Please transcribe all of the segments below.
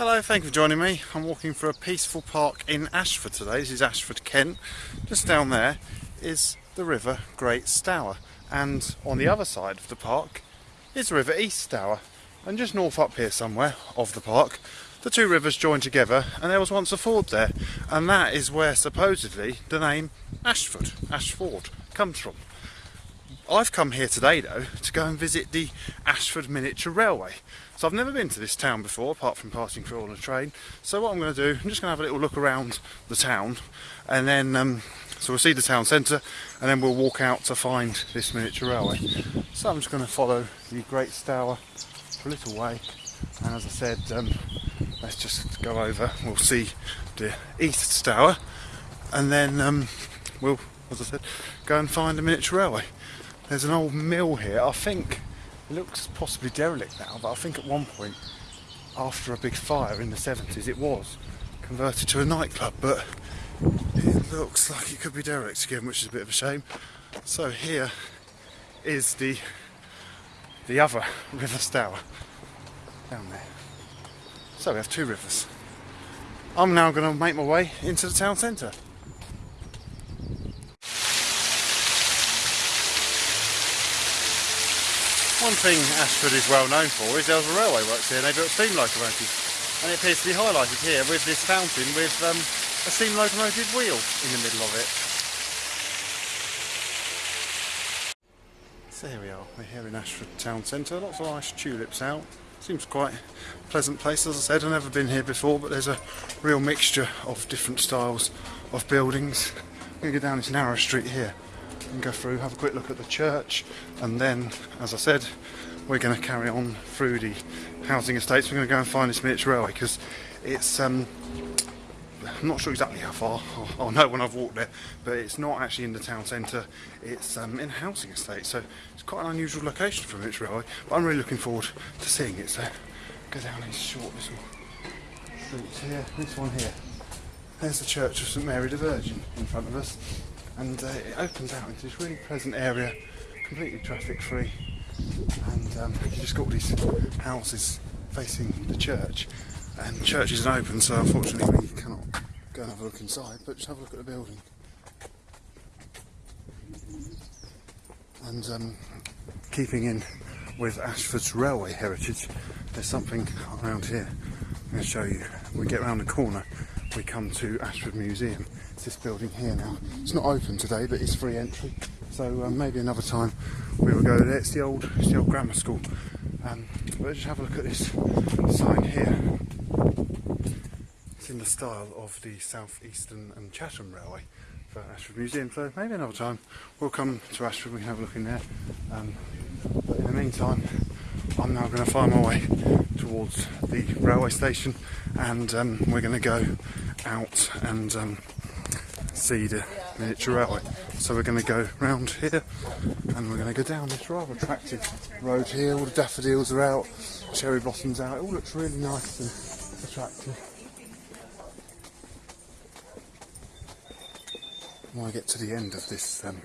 Hello, thank you for joining me. I'm walking through a peaceful park in Ashford today. This is Ashford, Kent. Just down there is the River Great Stour, and on the other side of the park is the River East Stour. And just north up here somewhere of the park, the two rivers join together, and there was once a ford there, and that is where supposedly the name Ashford, Ashford, comes from. I've come here today though to go and visit the Ashford Miniature Railway. So I've never been to this town before apart from passing through on a train. So what I'm going to do, I'm just going to have a little look around the town and then um, so we'll see the town centre and then we'll walk out to find this miniature railway. So I'm just going to follow the Great Stour for a little way and as I said um, let's just go over, we'll see the East Stour and then um, we'll, as I said, go and find the miniature railway. There's an old mill here. I think it looks possibly derelict now, but I think at one point, after a big fire in the 70s, it was converted to a nightclub. But it looks like it could be derelict again, which is a bit of a shame. So here is the the other River Stour down there. So we have two rivers. I'm now going to make my way into the town centre. One thing Ashford is well known for is there was a railway works here and they built steam locomotives. And it appears to be highlighted here with this fountain with um, a steam locomotive wheel in the middle of it. So here we are, we're here in Ashford town centre, lots of nice tulips out. Seems quite a pleasant place, as I said, I've never been here before, but there's a real mixture of different styles of buildings. I'm going to go down this narrow street here and go through, have a quick look at the church, and then, as I said, we're going to carry on through the housing estates. We're going to go and find this miniature railway because it's, um, I'm not sure exactly how far, I'll, I'll, know when I've walked there, but it's not actually in the town centre, it's um, in a housing estate, so it's quite an unusual location for a miniature railway, but I'm really looking forward to seeing it, so go down these short little streets here, this one here. There's the Church of St Mary the Virgin in front of us and uh, it opens out into this really pleasant area, completely traffic free, and um, you just got all these houses facing the church, and the church isn't open, so unfortunately we cannot go and have a look inside, but just have a look at the building. And um, keeping in with Ashford's railway heritage, there's something around here. I'm going to show you. We get around the corner, we come to Ashford Museum this building here now. It's not open today, but it's free entry. So um, maybe another time we will go there. It's the old, it's the old grammar school. Um, but just have a look at this sign here. It's in the style of the South Eastern and Chatham Railway for Ashford Museum. So maybe another time we'll come to Ashford. We can have a look in there. Um, but in the meantime, I'm now going to find my way towards the railway station, and um, we're going to go out and um, the miniature railway. So we're going to go round here and we're going to go down this rather attractive road here. All the daffodils are out, cherry blossoms out. It all looks really nice and attractive. When I get to the end of this um,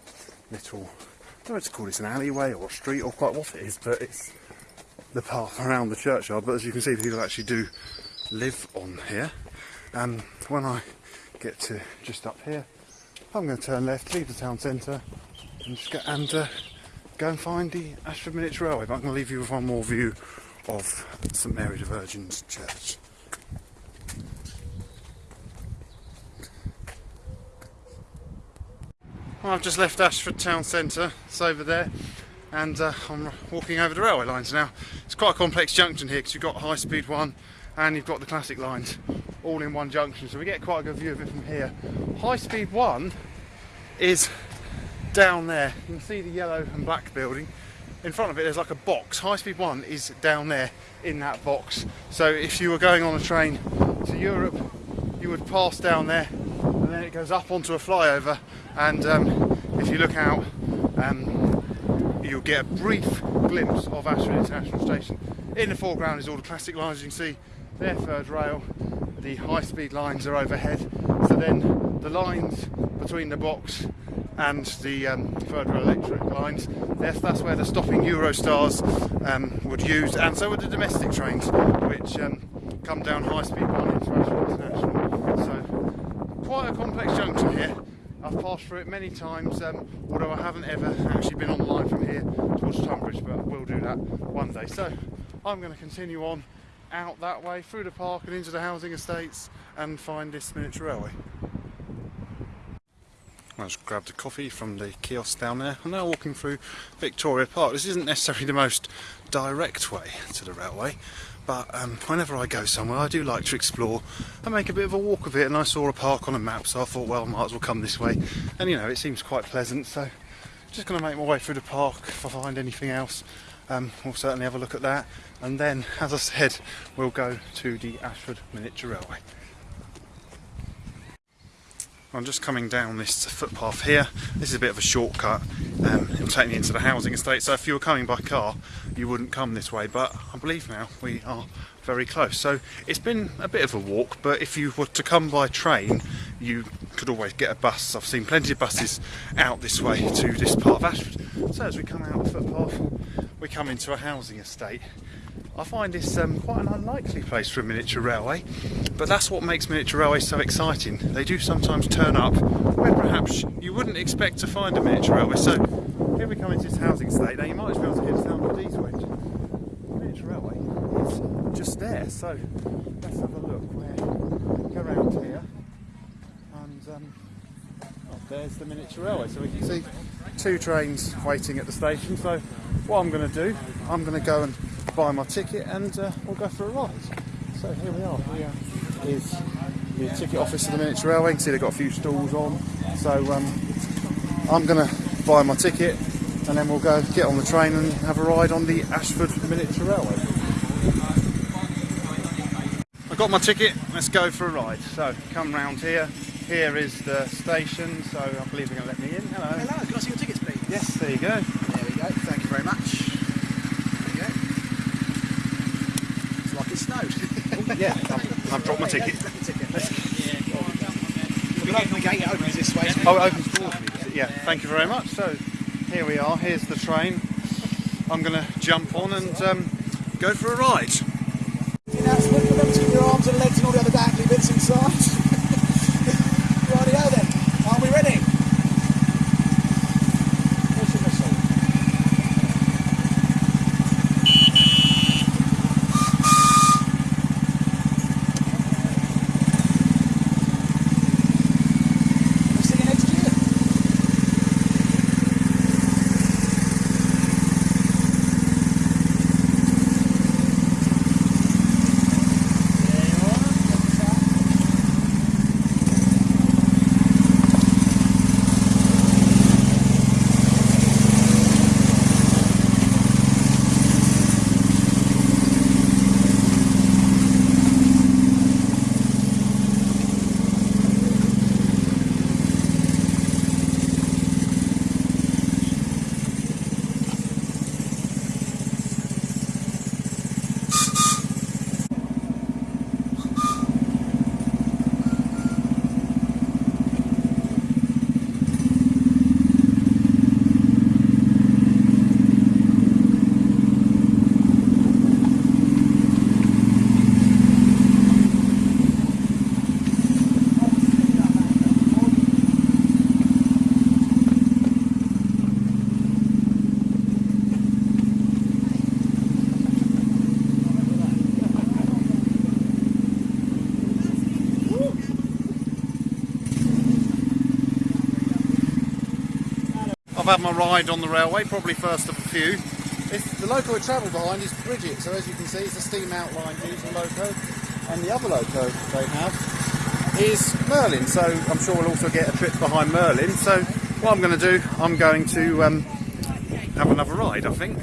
little, I don't know what to call this, an alleyway or a street or quite what it is, but it's the path around the churchyard. But as you can see, people actually do live on here. And when I get to just up here. I'm going to turn left, leave the town centre, and just and uh, go and find the Ashford Miniature Railway. But I'm going to leave you with one more view of St Mary the Virgin's Church. Well, I've just left Ashford Town Centre, it's over there, and uh, I'm walking over the railway lines now. It's quite a complex junction here because you've got High Speed 1 and you've got the classic lines all in one junction. So we get quite a good view of it from here. High speed one is down there. You can see the yellow and black building. In front of it there's like a box. High speed one is down there in that box. So if you were going on a train to Europe you would pass down there and then it goes up onto a flyover. And um, if you look out um, you'll get a brief glimpse of Ashford International Station. In the foreground is all the classic lines you can see. Their third rail the high speed lines are overhead so then the lines between the box and the um, rail electric lines that's, that's where the stopping Eurostars um, would use and so would the domestic trains which um, come down High Speed 1 into Ashford International. So quite a complex junction here. I've passed through it many times, um, although I haven't ever actually been on the line from here towards Tonbridge, but I will do that one day. So I'm going to continue on out that way through the park and into the housing estates and find this miniature railway. I just grabbed a coffee from the kiosk down there. I'm now walking through Victoria Park. This isn't necessarily the most direct way to the railway, but um, whenever I go somewhere I do like to explore and make a bit of a walk of it and I saw a park on a map so I thought well I might as well come this way and you know it seems quite pleasant so just going to make my way through the park if I find anything else um, we'll certainly have a look at that and then as I said we'll go to the Ashford Miniature Railway. I'm just coming down this footpath here. This is a bit of a shortcut. Um, it'll take me into the housing estate. So if you were coming by car, you wouldn't come this way. But I believe now we are very close. So it's been a bit of a walk. But if you were to come by train, you could always get a bus. I've seen plenty of buses out this way to this part of Ashford. So as we come out the footpath, we come into a housing estate. I find this um, quite an unlikely place for a miniature railway, but that's what makes miniature railways so exciting. They do sometimes turn up where perhaps you wouldn't expect to find a miniature railway. So here we come into this housing estate. Now you might as well hear the sound of these winch. The miniature railway is just there, so let's have a look. Go around here and um, oh, there's the miniature railway. So we can see two trains waiting at the station. So what I'm going to do, I'm going to go and buy my ticket and uh, we'll go for a ride. So here we are. Here is the ticket office of the miniature railway. You can see they've got a few stalls on. So um, I'm going to buy my ticket and then we'll go get on the train and have a ride on the Ashford Miniature Railway. I've got my ticket, let's go for a ride. So come round here. Here is the station, so I believe they're going to let me in. Hello. Hello, can I see your tickets please? Yes, there you go. There we go, thank you very much. There you go. It's like it snowed. Yeah, I've, I've dropped my ticket. go, drop ticket. We can open the gate, it opens this way. Oh, it opens me. Yeah, thank you very much. So here we are. Here's the train. I'm going to jump on and um, go for a ride. Announcement, remember to keep your arms and legs and all the other dangly bits inside. Rightio then, are we ready? Where's your missile? We'll see you next year. There you are. I've had my ride on the railway, probably first of a few. The loco I travel behind is Bridget, so as you can see it's a steam outline diesel loco. And the other loco they have is Merlin, so I'm sure we'll also get a trip behind Merlin. So what I'm going to do, I'm going to um, have another ride, I think.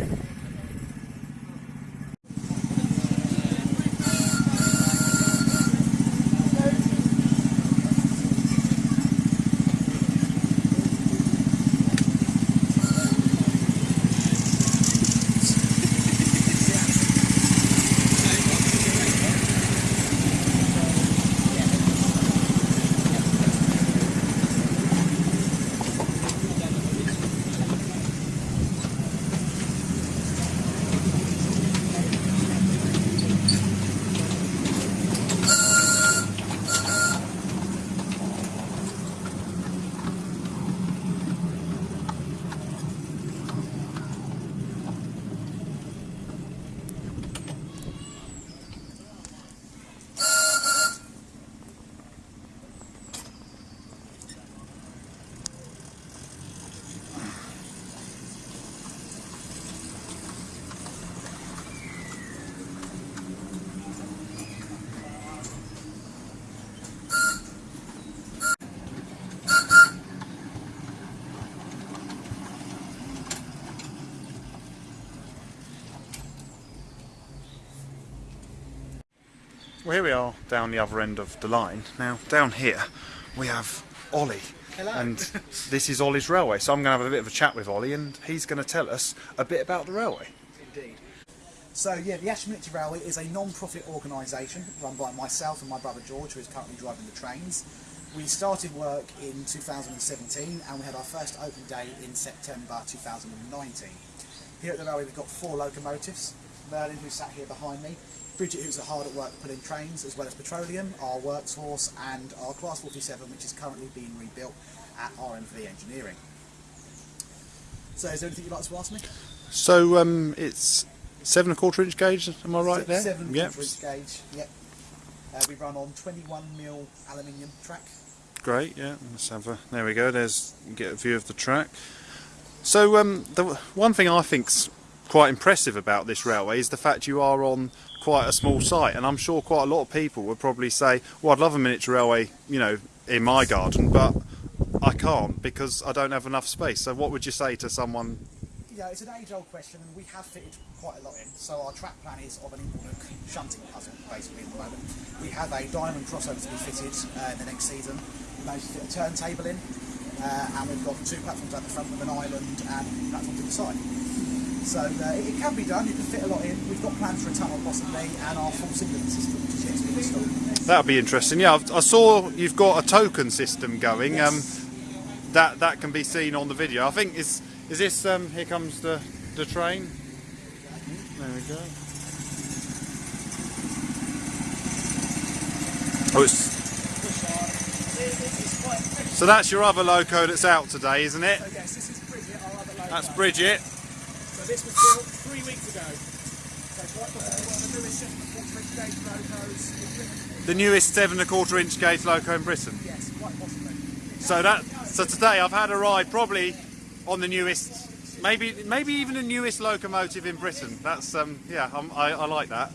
Well, here we are down the other end of the line. Now, down here we have Ollie. Hello. And this is Ollie's Railway. So I'm going to have a bit of a chat with Ollie and he's going to tell us a bit about the railway. Indeed. So yeah, the Ashton Railway is a non-profit organisation run by myself and my brother George, who is currently driving the trains. We started work in 2017 and we had our first open day in September 2019. Here at the railway we've got four locomotives. Merlin, who sat here behind me, Bridget, who's hard at work pulling trains, as well as Petroleum, our works workforce, and our Class 47, which is currently being rebuilt at RMV Engineering. So is there anything you'd like to ask me? So um, it's seven and a quarter inch gauge, am I right there? Seven and a Yep. quarter inch gauge, yep. Uh, we run on 21 mil aluminium track. Great, yeah. Let's have a. There we go. There's get a view of the track. So um, the one thing I think's quite impressive about this railway is the fact you are on quite a small site, and I'm sure quite a lot of people would probably say, "Well, I'd love a miniature railway, you know, in my garden, but I can't because I don't have enough space." So, what would you say to someone? Yeah, it's an age-old question, and we have fitted quite a lot in. So our track plan is of an Inglenook shunting puzzle, basically, at the moment. We have a diamond crossover to be fitted uh, in the next season. We managed to fit a turntable in, uh, and we've got two platforms at the front with an island and platforms to the side. So uh, it, it can be done. You can fit a lot in. We've got plans for a tunnel possibly, and our full signaling system, which is yet to be installed. That'll be interesting. Yeah, I've, I saw you've got a token system going. Um, that that can be seen on the video. I think is is this um, here comes the the train. There we go. Oh, it's, so that's your other loco that's out today, isn't it? So yes, this is Bridget, our other loco. That's Bridget. So this was built three weeks ago. So quite possibly one of the newest seven and a quarter inch gauge locos in Britain. The newest seven and a quarter inch gauge loco in Britain. Yes, quite possibly. So that so today I've had a ride probably on the newest, maybe maybe even the newest locomotive in Britain. That's um yeah I'm, I, I like that.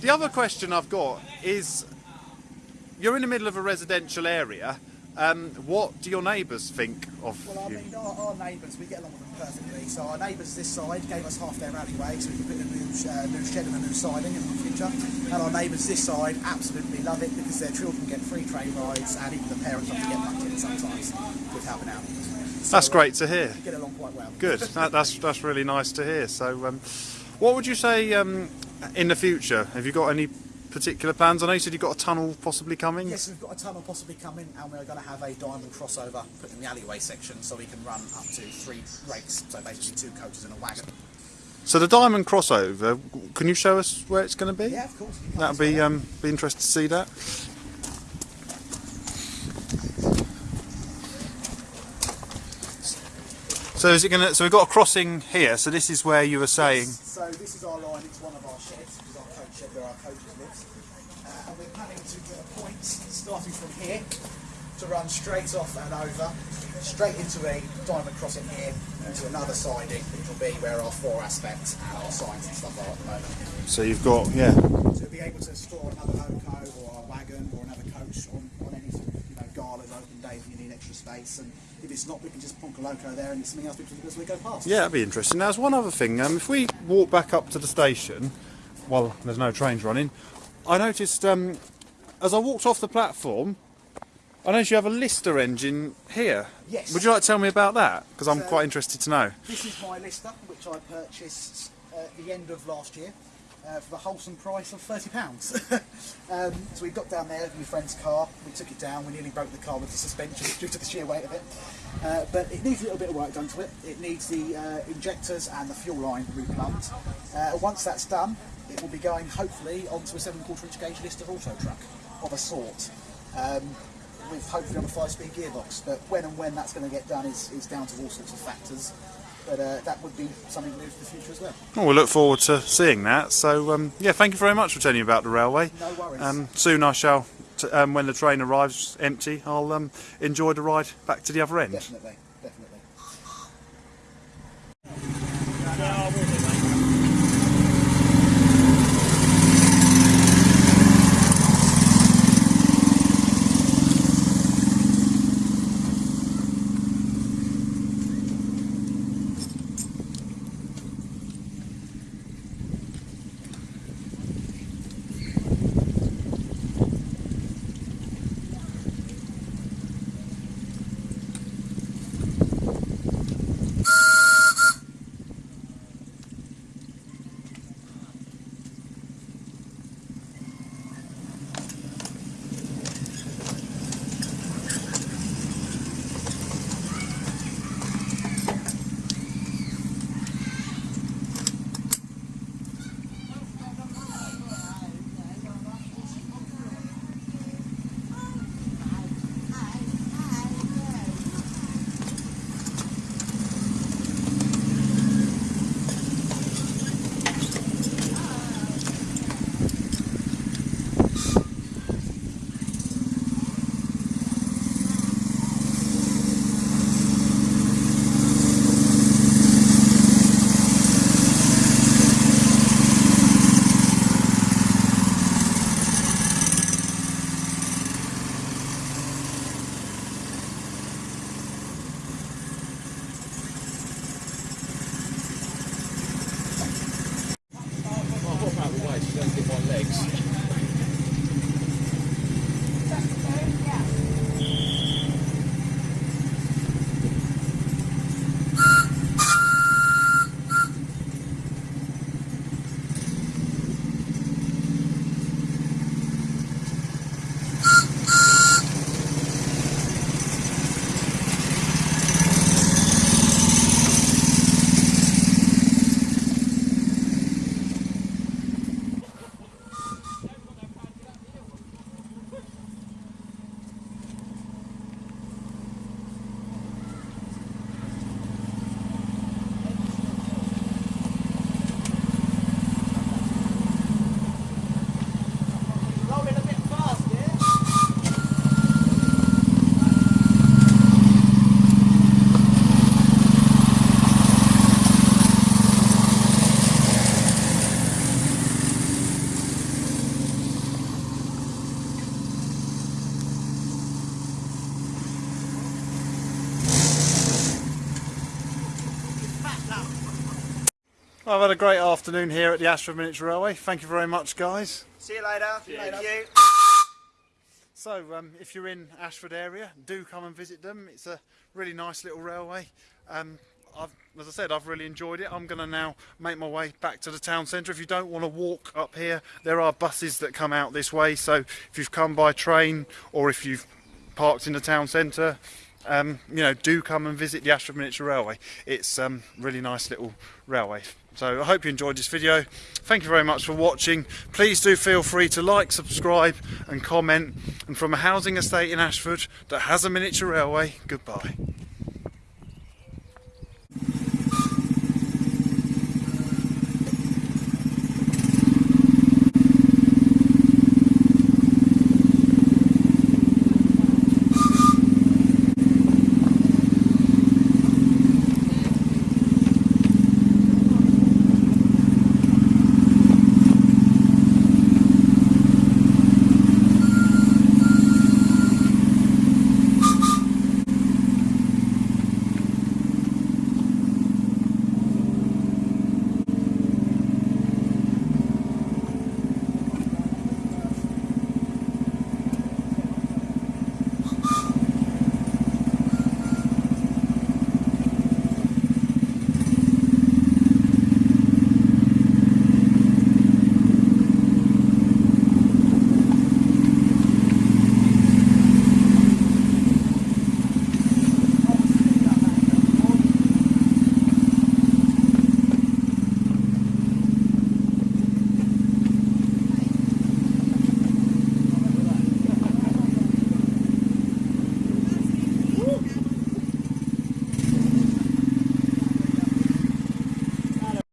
The other question I've got is, you're in the middle of a residential area. Um, what do your neighbours think of Well, I you? mean, our, our neighbours, we get along with them perfectly. So our neighbours this side gave us half their alleyway, so we can put a new, uh, new shed and a new siding in the future. And our neighbours this side absolutely love it because their children get free train rides, and even the parents have to get mucked in sometimes with helping out. So, That's uh, great to hear. get along quite well. Good. That, that's that's really nice to hear. So, um, what would you say um, in the future? Have you got any particular plans? I know you said you've got a tunnel possibly coming. Yes, we've got a tunnel possibly coming, and we're going to have a diamond crossover put in the alleyway section, so we can run up to three rakes, so basically two coaches and a wagon. So the diamond crossover, can you show us where it's going to be? Yeah, of course. That'd be um, be interested to see that. So is it going to? So we've got a crossing here. So this is where you were saying. So this is our line, it's one of our sheds, shed where our coaches live. Uh, and we're planning to get a point starting from here to run straight off and over, straight into a diamond crossing here, into another siding, which will be where our four aspects and our signs and stuff are at the moment. So you've got yeah. So we'll be able to store another loco or a wagon or another coach on, on any sort of, you know, galas, open days when you need extra space. And if it's not, we can just plonk a loco there and it's something else we can do as we go past. Yeah, that'd be interesting. Now, there's one other thing. Um, if we walk back up to the station, well, there's no trains running. I noticed um, as I walked off the platform, I noticed you have a Lister engine here. Yes. Would you like to tell me about that? Because I'm So- quite interested to know. This is my Lister, which I purchased at the end of last year uh, for the wholesome price of £30. um, so we got down there with my friend's car, we took it down, we nearly broke the car with the suspension due to the sheer weight of it. Uh, but it needs a little bit of work done to it. It needs the uh, injectors and the fuel line replumbed. Uh, once that's done, it will be going hopefully onto a 7 quarter inch gauge Lister auto truck of a sort. Um, with hopefully on a five-speed gearbox. But when and when that's going to get done is, is down to all sorts of factors. But uh, that would be something new for the future as well. Well, we look forward to seeing that. So, um, yeah, thank you very much for telling me about the railway. No worries. Um, soon I shall, um, when the train arrives empty, I'll um, enjoy the ride back to the other end. Definitely, I've had a great afternoon here at the Ashford Miniature Railway. Thank you very much, guys. See you later. Thank you. So, um, if you're in Ashford area, do come and visit them. It's a really nice little railway. Um, I've, as I said, I've really enjoyed it. I'm going to now make my way back to the town centre. If you don't want to walk up here, there are buses that come out this way. So, if you've come by train or if you've parked in the town centre, um, you know, do come and visit the Ashford Miniature Railway. It's a um, really nice little railway. So I hope you enjoyed this video. Thank you very much for watching. Please do feel free to like, subscribe and comment. And from a housing estate in Ashford that has a miniature railway, goodbye.